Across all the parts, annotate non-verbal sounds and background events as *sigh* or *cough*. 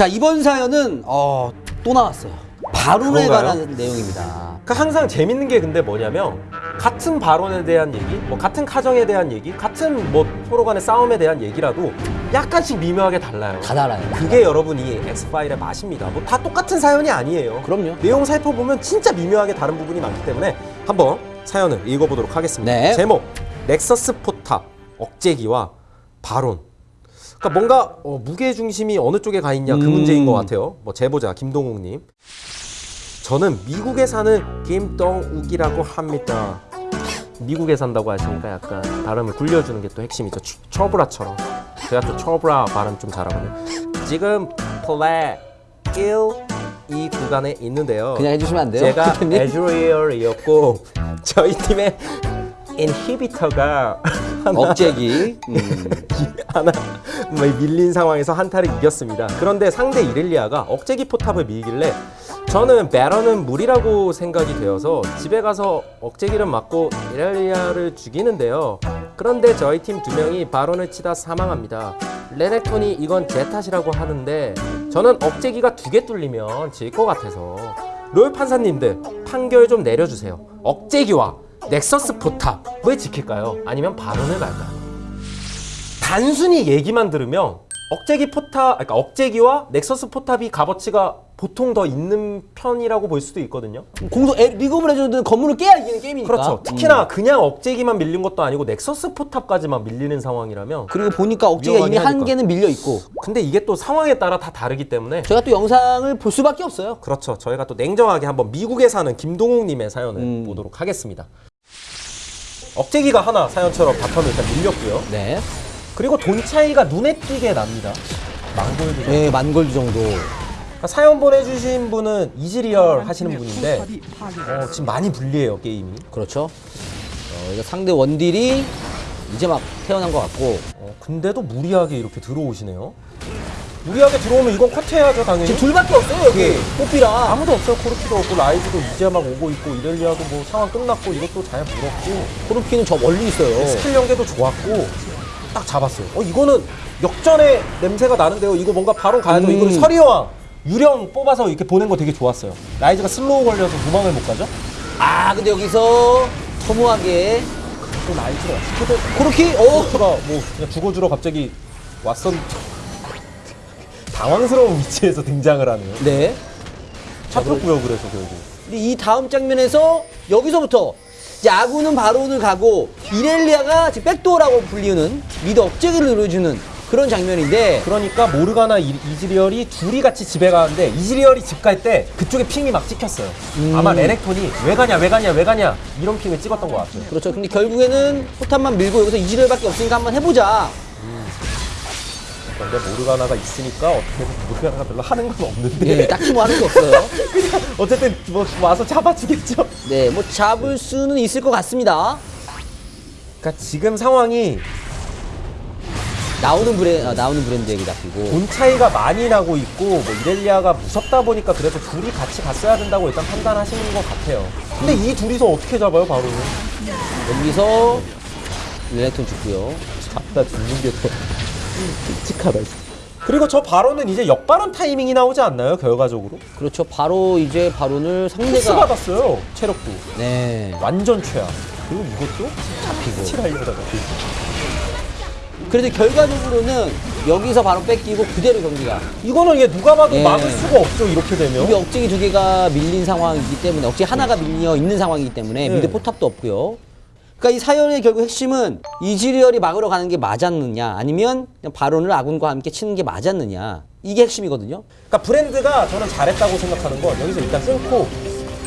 자 이번 사연은 어, 또 나왔어요. 바론에 그런가요? 관한 내용입니다. 그 항상 재밌는 게 근데 뭐냐면 같은 발언에 대한 얘기, 뭐 같은 카정에 대한 얘기, 같은 뭐 서로 간의 싸움에 대한 얘기라도 약간씩 미묘하게 달라요. 다 달아요. 그게 여러분이 엑스파일의 맛입니다. 뭐 다 똑같은 사연이 아니에요. 그럼요. 내용 살펴보면 진짜 미묘하게 다른 부분이 많기 때문에 한번 사연을 읽어보도록 하겠습니다. 네. 제목 넥서스 포탑 억제기와 바론. 그러니까 뭔가 어, 무게 중심이 어느 쪽에 가 있냐 그 음. 문제인 것 같아요. 뭐 제보자 김동욱님. 저는 미국에 사는 김동욱이라고 합니다. 미국에 산다고 하시니까 약간 발음을 굴려주는 게 또 핵심이죠. 추- 처브라처럼. 제가 또 처브라 발음 좀 잘하거든요. 지금 플레 1이 구간에 있는데요. 그냥 해주시면 안 돼요? 제가? 에즈리얼이었고 저희 팀의 인히비터가 *laughs* 억제기. 음. *laughs* 하나 뭐 밀린 상황에서 한타를 이겼습니다. 그런데 상대 이렐리아가 억제기 포탑을 밀길래 저는 베런은 무리라고 생각이 되어서 집에 가서 억제기를 맞고 이렐리아를 죽이는데요. 그런데 저희 팀 두 명이 바론을 치다 사망합니다. 레넥톤이 이건 제 탓이라고 하는데 저는 억제기가 두 개 뚫리면 질 것 같아서 LoL 판사님들 판결 좀 내려주세요. 억제기와 nexus 포탑을 지킬까요? 아니면 baron을 갈까요? 단순히 얘기만 들으면 억제기 포탑, 그러니까 억제기와 nexus 포탑이 값어치가 보통 더 있는 편이라고 볼 수도 있거든요. 공소 에, League of Legends는 건물을 깨야 이기는 게임이니까. 그렇죠. 특히나 그냥 억제기만 밀린 것도 아니고 nexus 포탑까지만 밀리는 상황이라면 그리고 보니까 억제기가 이미 한. 개는 밀려 있고 근데 이게 또 상황에 따라 다 다르기 때문에 저희가 또 영상을 볼 수밖에 없어요. 그렇죠. 저희가 또 냉정하게 한번 미국에 사는 김동욱 님의 사연을 음. 보도록 하겠습니다. 억제기가 하나 사연처럼 bottom을 일단 밀렸고요. 네. 그리고 돈 차이가 눈에 띄게 납니다. 만 골드 네, 만 골드 정도. 그러니까 사연 보내주신 분은 이즈리얼 하시는 분인데 어, 지금 많이 불리해요 게임이 그렇죠. 어, 상대 원딜이 이제 막 태어난 것 같고 어, 근데도 무리하게 이렇게 들어오시네요 무리하게 들어오면 이건 컷해야죠 당연히. 지금 둘밖에 없어요 여기. 뽀삐랑 아무도 없어요. 코르키도 없고 라이즈도 이제 막 오고 있고 이렐리아도 뭐 상황 끝났고 이것도 잘 물었고. 코르키는 저 멀리 있어요. 스킬 연계도 좋았고 딱 잡았어요. 어 이거는 역전의 냄새가 나는데요. 이거 뭔가 baron 가야죠. 음. 이거는 서리왕 유령 뽑아서 이렇게 보낸 거 되게 좋았어요. 라이즈가 slow 걸려서 도망을 못 가죠? 아 근데 여기서 허무하게. 또 라이즈가 코르키? 오! 코르키가 뭐 그냥 죽어주러 갑자기 왔었 당황스러운 위치에서 등장을 하네요 네. 잡혔고요 그래서 결국 이 다음 장면에서 여기서부터 아군은 baron을 가고 이렐리아가 지금 backdoor라고 불리는 mid 억제기를 노려주는 그런 장면인데 그러니까 모르가나 이- 이즈리얼이 둘이 같이 집에 가는데 이즈리얼이 집 갈 때 그쪽에 ping이 막 찍혔어요 음. 아마 레넥톤이 왜 가냐 왜 가냐 왜 가냐 이런 ping을 찍었던 것 같아요 그렇죠. 근데 결국에는 포탑만 밀고 여기서 이즈리얼밖에 없으니까 한번 해보자. 그런데 모르가나가 있으니까 어떻게든 모르가나가 별로 하는 건 없는데 예, 딱히 뭐 하는 게 없어요. *laughs* 그냥 어쨌든 뭐 와서 잡아주겠죠 네, 뭐 잡을 수는 있을 것 같습니다. 그러니까 지금 상황이 나오는 브랜 아, 나오는 브랜드 얘기 낚이고 돈 차이가 많이 나고 있고 뭐 이렐리아가 무섭다 보니까 그래서 둘이 같이 갔어야 된다고 일단 판단하시는 것 같아요. 근데 이 둘이서 어떻게 잡아요, 바로는? 여기서 레넥톤 죽고요. 잡다 죽는 게 더 끔찍하다. 그리고 저 바로는 이제 역바론 타이밍이 나오지 않나요, 결과적으로? 그렇죠. 바로 이제 바론을 상대가 받았어요, 체력도. 네 완전 최악. 그리고 이것도 잡히고. 칠하려다가. 그래서 결과적으로는 여기서 바로 뺏기고 그대로 경기가 이거는 이게 누가 봐도 예. 막을 수가 없죠, 이렇게 되면. 우리 억제기 두 개가 밀린 상황이기 때문에 억제기 하나가 밀려 있는 상황이기 때문에 네. 미드 포탑도 없고요. 그러니까 이 사연의 결국 핵심은 이즈리얼이 막으러 가는 게 맞았느냐 아니면 그냥 바론을 아군과 함께 치는 게 맞았느냐 이게 핵심이거든요. 그러니까 브랜드가 저는 잘했다고 생각하는 건 여기서 일단 끊고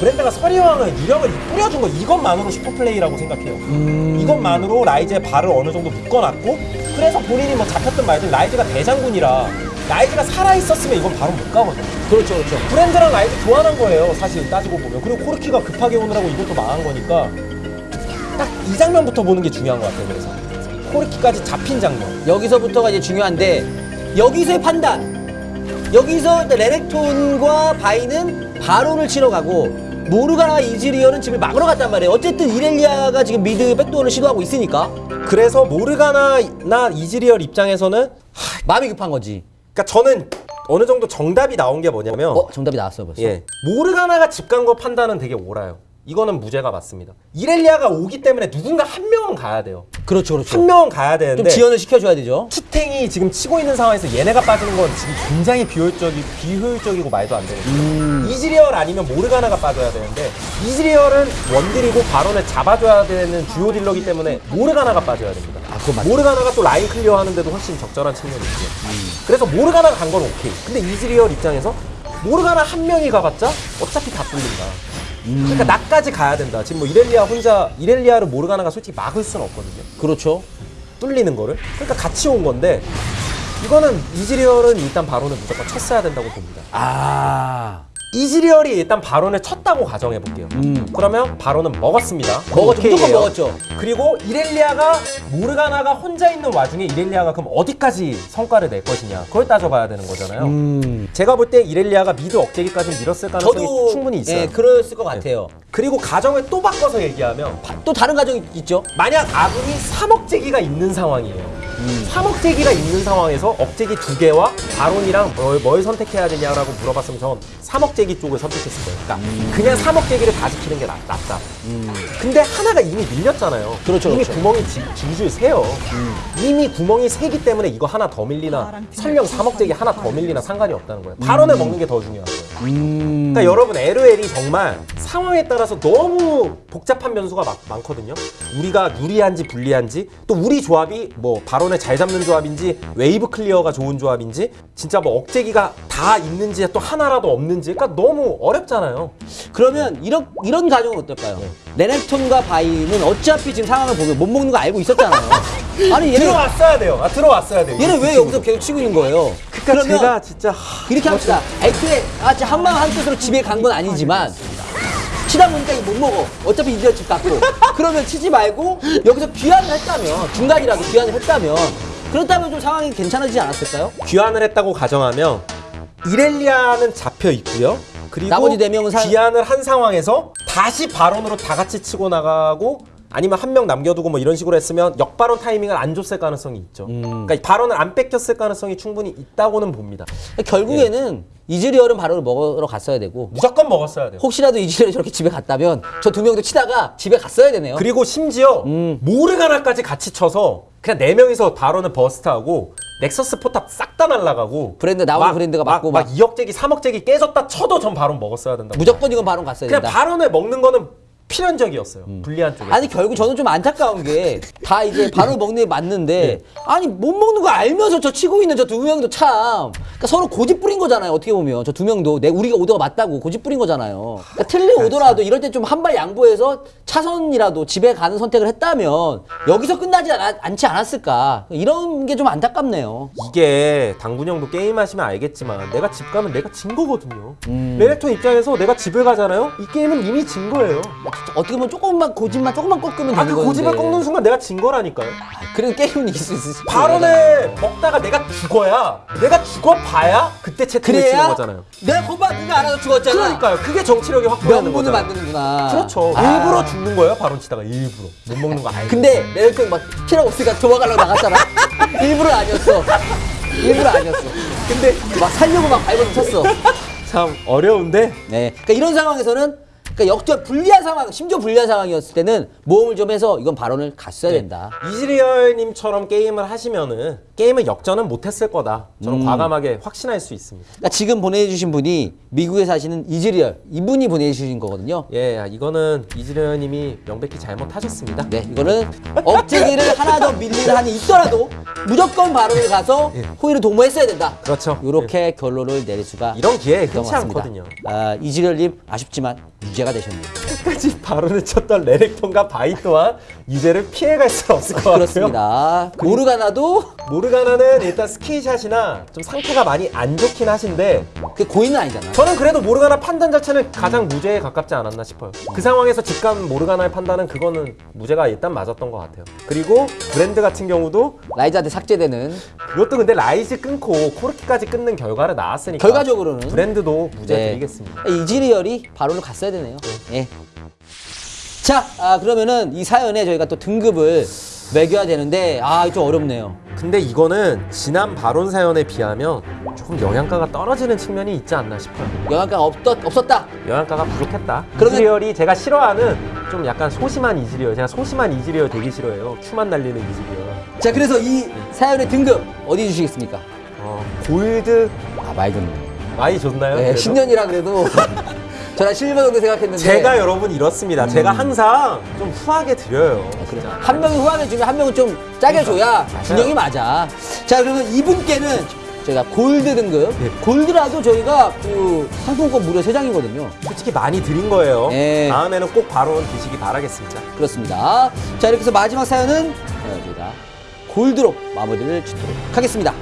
브랜드가 서리왕을 유령을 뿌려준 거 이것만으로 super play라고 생각해요. 이것만으로 라이즈의 발을 어느 정도 묶어놨고 그래서 본인이 뭐 잡혔든 말든 라이즈가 대장군이라 라이즈가 살아있었으면 이건 baron 못 가거든요. 그렇죠, 그렇죠. 브랜드랑 라이즈 교환한 거예요. 사실 따지고 보면. 그리고 코르키가 급하게 오느라고 이것도 망한 거니까 딱 이 장면부터 보는 게 중요한 것 같아요. 그래서 코르키까지 잡힌 장면. 여기서부터가 이제 중요한데 여기서의 판단. 여기서 일단 레넥톤과 바이는 바론을 치러 가고 모르가나 이즈리얼은 집을 막으러 갔단 말이에요. 어쨌든 이렐리아가 지금 mid backdoor를 시도하고 있으니까 그래서 모르가나나 이즈리얼 입장에서는 마음이 급한 거지. 그러니까 저는 어느 정도 정답이 나온 게 뭐냐면 어 정답이 나왔어요 벌써. 예. 모르가나가 집 간 거 판단은 되게 옳아요. 이거는 무죄가 맞습니다. 이렐리아가 오기 때문에 누군가 한 명은 가야 돼요. 그렇죠 그렇죠. 한 명은 가야 좀 되는데 지연을 시켜줘야 되죠. 투탱이 지금 치고 있는 상황에서 얘네가 빠지는 건 지금 굉장히 비효율적이, 비효율적이고 말도 안 되는 거예요. 이즈리얼 아니면 모르가나가 빠져야 되는데 이즈리얼은 원딜이고 바론을 잡아줘야 되는 주요 딜러기 때문에 모르가나가 빠져야 됩니다. 아. 모르가나가 또 라인 clear 하는데도 훨씬 적절한 측면이 있죠. 그래서 모르가나가 간 건 오케이. 근데 이즈리얼 입장에서 모르가나 한 명이 가봤자 어차피 다 뚫린다. 그러니까 나까지 가야 된다. 지금 뭐 이렐리아 혼자 이렐리아를 모르가나가 솔직히 막을 수는 없거든요. 그렇죠. 뚫리는 거를 그러니까 같이 온 건데 이거는 이즈리얼은 일단 바론을 무조건 쳤어야 된다고 봅니다. 아 이즈리얼이 일단 바론을 쳤다고 가정해 볼게요. 음. 그러면 바론은 먹었습니다. 먹었죠. 무조건 오케이예요. 먹었죠. 그리고 이렐리아가 모르가나가 혼자 있는 와중에 이렐리아가 그럼 어디까지 성과를 낼 것이냐 그걸 따져봐야 되는 거잖아요. 음. 제가 볼 때 이렐리아가 미드 억제기까지 밀었을 가능성이 저도 충분히 있어요. 예, 그랬을 것 같아요. 그리고 가정을 또 바꿔서 얘기하면 바- 또 다른 가정이 있죠. 만약 아군이 3억제기가 있는 상황이에요. 3억제기가 있는 상황에서 억제기 두 개와 바론이랑 뭘, 뭘 선택해야 되냐라고 물어봤으면 전 3억제기 쪽을 선택했을 거예요. 그러니까 그냥 3억제기를 다 지키는 게 낫, 다 근데 하나가 이미 밀렸잖아요. 그렇죠, 이미 그렇죠. 구멍이 지- 줄줄 새요. 이미 구멍이 새기 때문에 이거 하나 더 밀리나 설령 3억제기 하나 더 밀리나 상관이 없다는 거예요. 바론을 먹는 게 더 중요한 거예요. 음. 그러니까 여러분 LOL이 정말 상황에 따라서 너무 복잡한 변수가 많, 많거든요. 우리가 유리한지 불리한지 또 우리 조합이 뭐 바론을 잘 잡는 조합인지 wave clear가 좋은 조합인지 진짜 뭐 억제기가 다 있는지 또 하나라도 없는지 그러니까 너무 어렵잖아요. 그러면 이런 이런 가정은 어떨까요? 네. 레넥톤과 바이는 어차피 지금 상황을 보면 못 먹는 거 알고 있었잖아요. *laughs* 아니 얘는 들어왔어야 돼요. 아 들어왔어야 돼요. 얘는 왜 여기서 계속 치고 있는 거예요? 그러니까 제가 진짜 하, 이렇게 합시다. 애초에 아, 진짜 한마음 한뜻으로 집에 간 건 아니지만 치다 보니까 이못 먹어. 어차피 이제 집 갔고. 그러면 치지 말고 여기서 귀환을 했다면 중간이라도 귀환을 했다면 그렇다면 좀 상황이 괜찮아지지 않았을까요? 귀환을 했다고 가정하면 이렐리아는 잡혀 있고요. 그리고 나머지 네 명은 사- 귀환을 한 상황에서 다시 바론으로 다 같이 치고 나가고 아니면 한 명 남겨두고 뭐 이런 식으로 했으면 역바론 타이밍을 안 줬을 가능성이 있죠. 음. 그러니까 바론을 안 뺏겼을 가능성이 충분히 있다고는 봅니다. 결국에는 이즈리얼은 바로 먹으러 갔어야 되고 무조건 먹었어야 돼요. 혹시라도 이즈리얼이 저렇게 집에 갔다면 저 두 명도 치다가 집에 갔어야 되네요. 그리고 심지어 음. 모르가나까지 같이 쳐서 그냥 네 명이서 바론을 버스트하고 넥서스 포탑 싹 다 날라가고 브랜드 나오는 브랜드가 맞고 막, 막- 2억제기 3억제기 깨졌다 쳐도 전 바론 먹었어야 된다. 무조건 이건 바론 갔어야 그냥 된다. 바론을 먹는 거는 필연적이었어요. 불리한 쪽에. 아니 결국 저는 좀 안타까운 게 다 이제 *laughs* 바론 먹는 게 맞는데 네. 아니 못 먹는 거 알면서 저 치고 있는 저 두 명도 참 그러니까 서로 고집 부린 거잖아요 어떻게 보면 저 두 명도 내 우리가 오더가 맞다고 고집 부린 거잖아요 그러니까 틀린 오더라도 이럴 때 좀 한 발 양보해서 차선이라도 집에 가는 선택을 했다면 여기서 끝나지 않, 않지 않았을까 이런 게 좀 안타깝네요 이게 당군 형도 게임 하시면 알겠지만 내가 집 가면 내가 진 거거든요. 음. 레넥톤 입장에서 내가 집을 가잖아요. 이 게임은 이미 진 거예요. 어떻게 보면 조금만 고집만 조금만 꺾으면 되는 아 그 건데 고집을 꺾는 순간 내가 진 거라니까요. 아, 그래도 게임은 이길 수 있을 수 발언을 먹다가 내가 죽어야 내가 죽어봐야 그때 채팅을 치는 거잖아요. 내가 거봐 네가 알아서 죽었잖아 그러니까요. 그게 정치력이 확보되는 명분을 거잖아요. 만드는구나. 그렇죠. 아. 일부러 죽는 거예요. 발언 치다가 일부러 못 먹는 거 알고. 근데 레넥톤 막 필요 없으니까 도망가려고 나갔잖아. *laughs* 일부러 아니었어. 일부러 아니었어. 근데 막 살려고 막 발버둥 쳤어. 참 어려운데 네. 그러니까 이런 상황에서는 그러니까 역전 불리한 상황, 심지어 불리한 상황이었을 때는 모험을 좀 해서 이건 발언을 갔어야 된다. 이즈리얼님처럼 게임을 하시면은 게임을 역전은 못했을 거다. 저는 과감하게 확신할 수 있습니다. 그러니까 지금 보내주신 분이 미국에 사시는 이즈리얼 이분이 보내주신 거거든요. 예, 야, 이거는 이즈리얼님이 명백히 잘못하셨습니다. 네, 이거는 억제기를 하나 더 밀리는 한이 있더라도 무조건 바론을 가서 후일을 도모했어야 된다. 그렇죠. 이렇게 결론을 내릴 수가 이런 기회 흔치. 않거든요. 아, 이즈리얼님 아쉽지만 유죄 가 되셨네요. 끝까지 바론을 쳤던 레넥톤과 바이 또한 유죄를 피해갈 수 없을 것 같아요. 그렇습니다. 모르가나도 모르가나는 일단 skill shot이나 좀 상태가 많이 안 좋긴 하신데 그 고인은 아니잖아. 저는 그래도 모르가나 판단 자체는 가장 무죄에 가깝지 않았나 싶어요. 그 상황에서 집 간 모르가나의 판단은 그거는 무죄가 일단 맞았던 것 같아요. 그리고 브랜드 같은 경우도 라이즈한테 삭제되는 그것도 근데 라이즈 끊고 코르키까지 끊는 결과를 나왔으니까 결과적으로는 브랜드도 무죄 네. 드리겠습니다. 이즈리얼이 바론을 갔어야 되네요. 예. 자, 아, 그러면은 이 사연에 저희가 또 등급을 매겨야 되는데 아 좀 어렵네요. 근데 이거는 지난 바론 사연에 비하면 조금 영양가가 떨어지는 측면이 있지 않나 싶어요. 영양가가 없었, 없었다. 영양가가 부족했다. 그러면- 이즈리얼이 제가 싫어하는 좀 약간 소심한 이즈리얼. 제가 소심한 이즈리얼 되게 싫어해요. Q만 날리는 이즈리얼. 자 그래서 이 사연의 등급 어디 주시겠습니까? 어, 골드 아 많이 좋네. 많이 좋나요? 네, 그래도? 10년이라 그래도 *laughs* 저는 실버 정도 생각했는데 제가 여러분 이렇습니다. 제가 항상 좀 후하게 드려요. 진짜. 한 명이 후하게 주면 한 명은 좀 짜게 줘야 균형이 맞아. 자 그러면 이분께는 저희가 골드 등급 네. 골드라도 저희가 그 상품권 무려 3장이거든요. 솔직히 많이 드린 거예요. 네. 다음에는 꼭 바론 드시기 바라겠습니다. 그렇습니다. 자 이렇게 해서 마지막 사연은 어, 저희가 골드로 마무리를 짓도록 하겠습니다.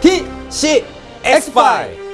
DC 엑스파일